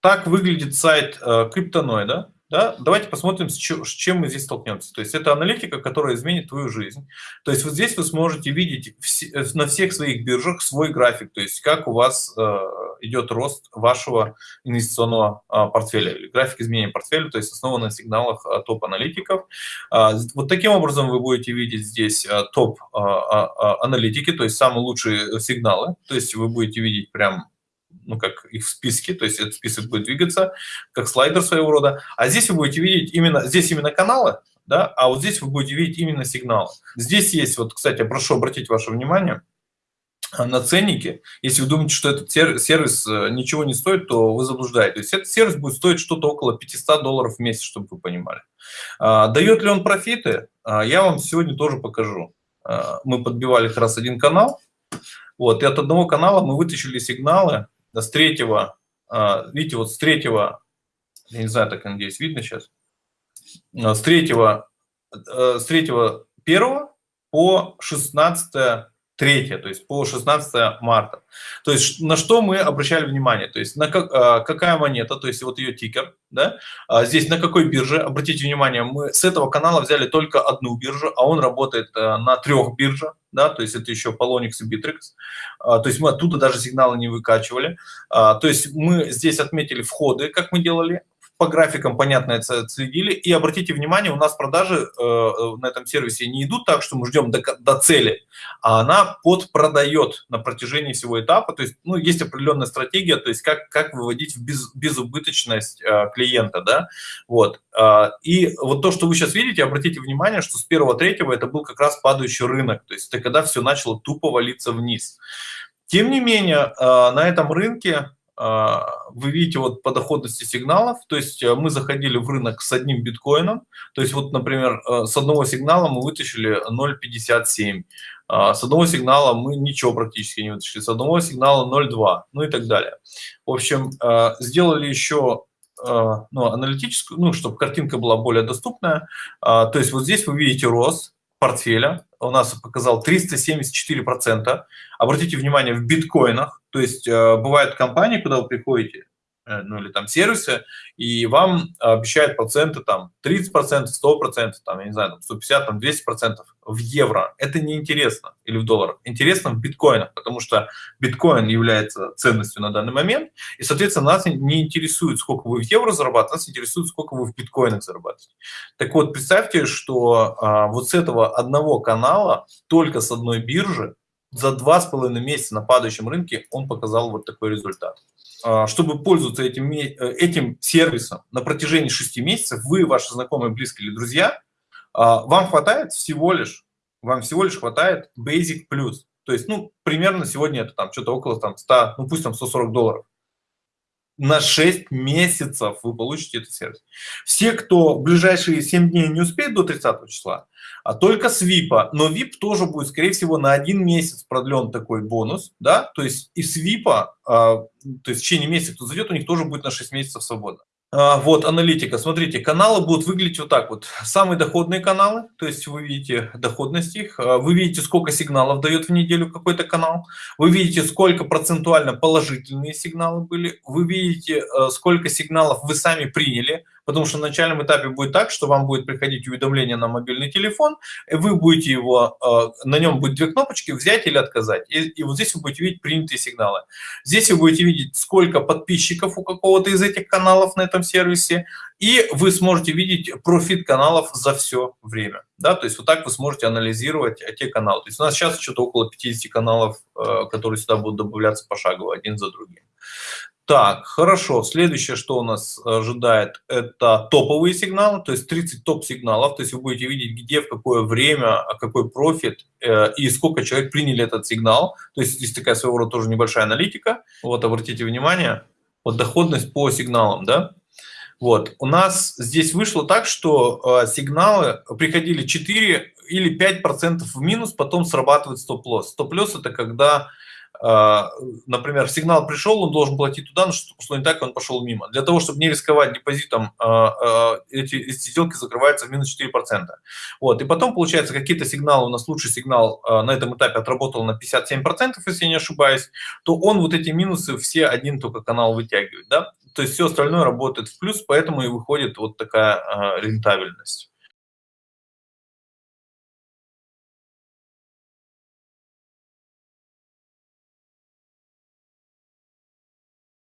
так выглядит сайт э, Криптоноида. Да? Давайте посмотрим, с чем мы здесь столкнемся. То есть это аналитика, которая изменит твою жизнь. То есть вот здесь вы сможете видеть э, на всех своих биржах свой график, то есть как у вас э, идет рост вашего инвестиционного а, портфеля, или график изменения портфеля, то есть основан на сигналах а, топ-аналитиков. А, вот таким образом вы будете видеть здесь топ-аналитики, то есть самые лучшие сигналы, то есть вы будете видеть прям ну, как их в списке, то есть этот список будет двигаться, как слайдер своего рода. А здесь вы будете видеть именно, здесь именно каналы, да, а вот здесь вы будете видеть именно сигналы. Здесь есть, вот, кстати, прошу обратить ваше внимание, а, на ценники. Если вы думаете, что этот сервис э, ничего не стоит, то вы заблуждаетесь. Этот сервис будет стоить что-то около 500 долларов в месяц, чтобы вы понимали. А, дает ли он профиты? А, я вам сегодня тоже покажу. Мы подбивали как раз один канал. Вот, и от одного канала мы вытащили сигналы с третьего, а, видите, вот с третьего, я не знаю, так, надеюсь, видно сейчас, а, с третьего, э, с третьего первого по 16 3, то есть по 16 марта. То есть на что мы обращали внимание? То есть на как, а, какая монета, то есть вот ее тикер, да? Здесь на какой бирже? Обратите внимание, мы с этого канала взяли только одну биржу, а он работает а, на трех биржах, да, то есть это еще Polonix и Bittrex. А, то есть мы оттуда даже сигналы не выкачивали. А, то есть мы здесь отметили входы, как мы делали, по графикам, понятно, это следили. И обратите внимание, у нас продажи э, на этом сервисе не идут так, что мы ждем до, до цели, а она подпродает на протяжении всего этапа. То есть, ну, есть определенная стратегия, то есть как, как выводить в без, безубыточность э, клиента, да, вот. Э, и вот то, что вы сейчас видите, обратите внимание, что с первого-третьего это был как раз падающий рынок, то есть это когда все начало тупо валиться вниз. Тем не менее, э, на этом рынке вы видите вот по доходности сигналов, то есть э, мы заходили в рынок с одним биткоином, то есть вот, например, э, с одного сигнала мы вытащили 0.57, а, с одного сигнала мы ничего практически не вытащили, с одного сигнала 0.2, ну и так далее. В общем, э, сделали еще ну, аналитическую, ну, чтобы картинка была более доступная, а, то есть вот здесь вы видите рост, портфеля у нас показал 374%. Обратите внимание, в биткоинах, то есть э, бывают компании, куда вы приходите, ну или там сервисы, и вам обещают проценты там 30%, 100%, там, я не знаю, там 150, там 200% в евро. Это не интересно или в долларах. Интересно в биткоинах, потому что биткоин является ценностью на данный момент, и, соответственно, нас не интересует, сколько вы в евро зарабатываете, нас интересует, сколько вы в биткоинах зарабатываете. Так вот, представьте, что а, вот с этого одного канала, только с одной биржи, за два с половиной месяца на падающем рынке он показал вот такой результат. А, чтобы пользоваться этим, э, этим сервисом на протяжении 6 месяцев, вы, ваши знакомые, близкие или друзья, а, вам хватает всего лишь, вам всего лишь хватает Basic Plus. То есть, ну, примерно сегодня это там что-то около там 100, ну пусть там 140 долларов на 6 месяцев вы получите этот сервис. Все, кто в ближайшие 7 дней не успеет до 30 числа, а только с VIP, но VIP тоже будет, скорее всего, на один месяц продлен такой бонус, да, то есть и с VIP, а, то есть в течение месяца, кто зайдет, у них тоже будет на 6 месяцев свободно. А, вот, аналитика. Смотрите, каналы будут выглядеть вот так вот. Самые доходные каналы, то есть вы видите доходность их, а, вы видите, сколько сигналов дает в неделю какой-то канал, вы видите, сколько процентуально положительные сигналы были, вы видите, а, сколько сигналов вы сами приняли, потому что на начальном этапе будет так, что вам будет приходить уведомление на мобильный телефон, и вы будете его, э, на нем будет две кнопочки, взять или отказать. И, и вот здесь вы будете видеть принятые сигналы. Здесь вы будете видеть, сколько подписчиков у какого-то из этих каналов на этом сервисе, и вы сможете видеть профит каналов за все время. Да, то есть вот так вы сможете анализировать те каналы. То есть у нас сейчас что-то около 50 каналов, э, которые сюда будут добавляться пошагово, один за другим. Так, хорошо. Следующее, что у нас ожидает, это топовые сигналы, то есть 30 топ-сигналов. То есть вы будете видеть, где, в какое время, какой профит э, и сколько человек приняли этот сигнал. То есть здесь такая своего рода тоже небольшая аналитика. Вот, обратите внимание, вот доходность по сигналам, да. Вот, у нас здесь вышло так, что э, сигналы приходили 4 или 5% в минус, потом срабатывает стоп-лосс. Стоп-лосс – это когда например, сигнал пришел, он должен платить туда, но что пошло не так, он пошел мимо. Для того, чтобы не рисковать депозитом, эти, эти сделки закрываются в минус 4%. Вот, и потом, получается, какие-то сигналы, у нас лучший сигнал на этом этапе отработал на 57%, если я не ошибаюсь, то он вот эти минусы все один только канал вытягивает, да, то есть все остальное работает в плюс, поэтому и выходит вот такая рентабельность.